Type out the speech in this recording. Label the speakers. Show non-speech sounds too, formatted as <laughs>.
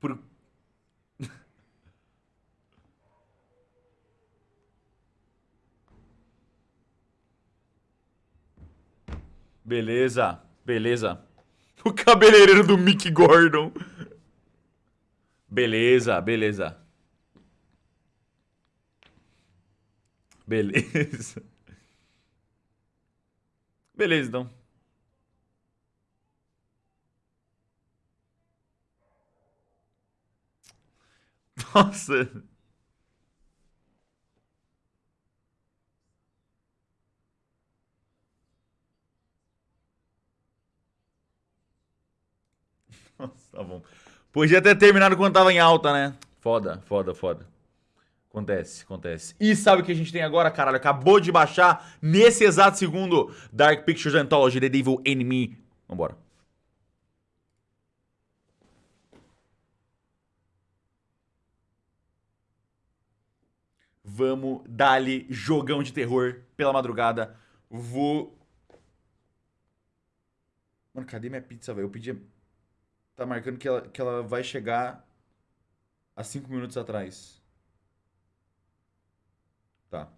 Speaker 1: Por... <laughs> Beleza, beleza. O cabeleireiro do Mick Gordon. Beleza, beleza. Beleza. <laughs> Beleza, então. Nossa. Nossa, tá bom. Podia ter terminado quando tava em alta, né? Foda, foda, foda. Acontece, acontece. E sabe o que a gente tem agora, caralho? Acabou de baixar, nesse exato segundo, Dark Pictures Anthology, The Devil Enemy. Vambora. Vamos dar-lhe jogão de terror pela madrugada. Vou... Mano, cadê minha pizza, velho? Eu pedi... Tá marcando que ela, que ela vai chegar há 5 minutos atrás. Tá.